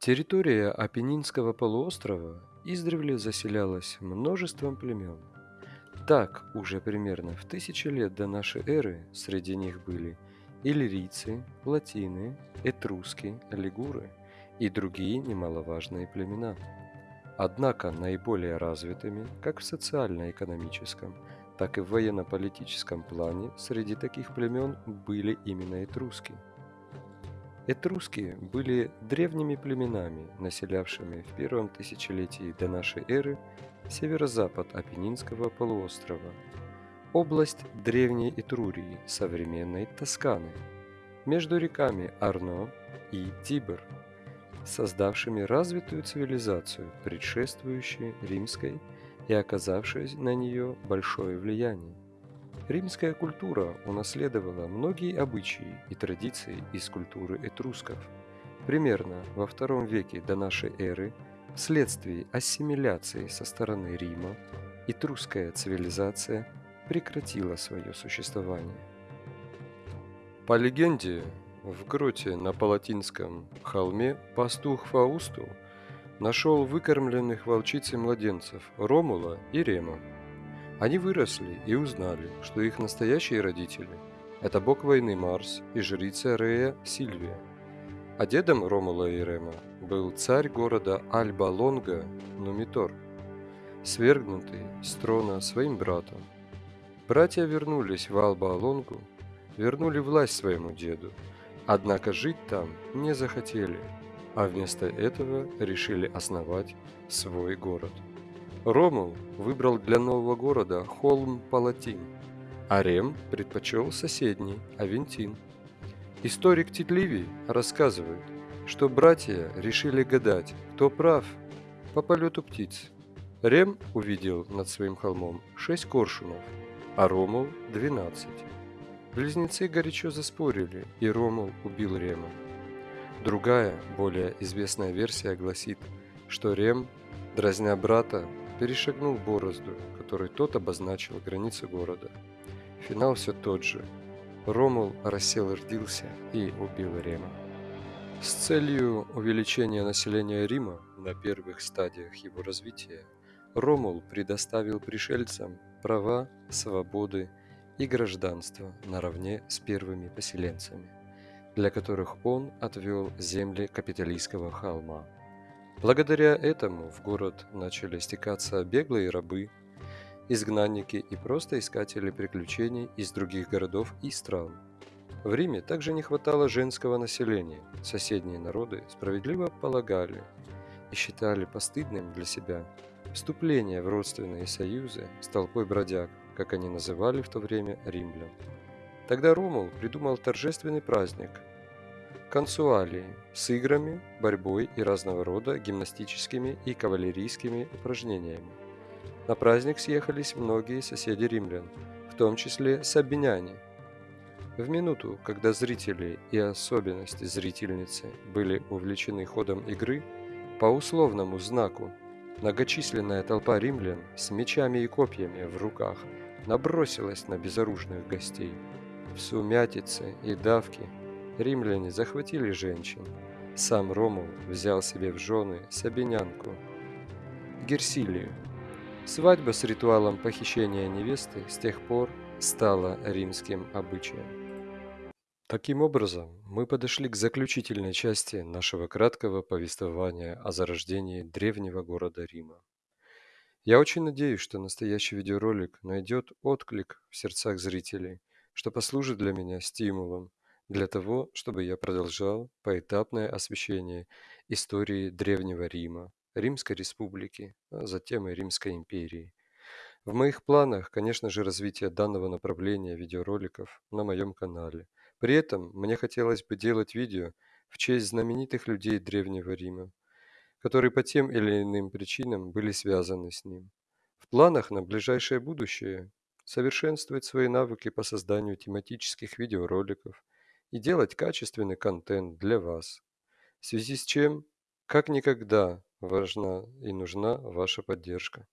Территория Апеннинского полуострова издревле заселялась множеством племен. Так, уже примерно в тысячи лет до нашей эры среди них были иллирийцы, латины, этруски, лигуры и другие немаловажные племена. Однако наиболее развитыми как в социально-экономическом, так и в военно-политическом плане среди таких племен были именно этруски – Этруски были древними племенами, населявшими в первом тысячелетии до нашей эры северо-запад Апеннинского полуострова, область древней Этрурии, современной Тосканы, между реками Арно и Тибр, создавшими развитую цивилизацию, предшествующую римской и оказавшей на нее большое влияние. Римская культура унаследовала многие обычаи и традиции из культуры этрусков. Примерно во II веке до нашей эры вследствие ассимиляции со стороны Рима этрусская цивилизация прекратила свое существование. По легенде, в гроте на Палатинском холме пастух Фаусту нашел выкормленных волчицей младенцев Ромула и Рема. Они выросли и узнали, что их настоящие родители – это бог войны Марс и жрица Рея Сильвия. А дедом Ромула и Рема был царь города Альба-Лонга Нумитор, свергнутый с трона своим братом. Братья вернулись в Альба-Лонгу, вернули власть своему деду, однако жить там не захотели, а вместо этого решили основать свой город – Ромул выбрал для нового города холм Палатин, а Рем предпочел соседний Авентин. Историк Титливий рассказывает, что братья решили гадать, кто прав по полету птиц. Рем увидел над своим холмом шесть коршунов, а Ромул – двенадцать. Близнецы горячо заспорили, и Ромул убил Рема. Другая, более известная версия гласит, что Рем, дразня брата, перешагнул борозду, которой тот обозначил границы города. Финал все тот же. Ромул рассердился и убил Рема. С целью увеличения населения Рима на первых стадиях его развития Ромул предоставил пришельцам права, свободы и гражданство наравне с первыми поселенцами, для которых он отвел земли капиталистского холма. Благодаря этому в город начали стекаться беглые рабы, изгнанники и просто искатели приключений из других городов и стран. В Риме также не хватало женского населения. Соседние народы справедливо полагали и считали постыдным для себя вступление в родственные союзы с толпой бродяг, как они называли в то время римлян. Тогда Ромул придумал торжественный праздник – консуалии с играми, борьбой и разного рода гимнастическими и кавалерийскими упражнениями. На праздник съехались многие соседи римлян, в том числе сабиняне. В минуту, когда зрители и особенности зрительницы были увлечены ходом игры, по условному знаку многочисленная толпа римлян с мечами и копьями в руках набросилась на безоружных гостей. В сумятице и давке римляне захватили женщин. Сам Ромул взял себе в жены Сабинянку Герсилию. Свадьба с ритуалом похищения невесты с тех пор стала римским обычаем. Таким образом, мы подошли к заключительной части нашего краткого повествования о зарождении древнего города Рима. Я очень надеюсь, что настоящий видеоролик найдет отклик в сердцах зрителей, что послужит для меня стимулом для того, чтобы я продолжал поэтапное освещение истории Древнего Рима, Римской Республики, а затем и Римской империи. В моих планах, конечно же, развитие данного направления видеороликов на моем канале. При этом мне хотелось бы делать видео в честь знаменитых людей Древнего Рима, которые по тем или иным причинам были связаны с ним. В планах на ближайшее будущее совершенствовать свои навыки по созданию тематических видеороликов, и делать качественный контент для вас. В связи с чем, как никогда, важна и нужна ваша поддержка.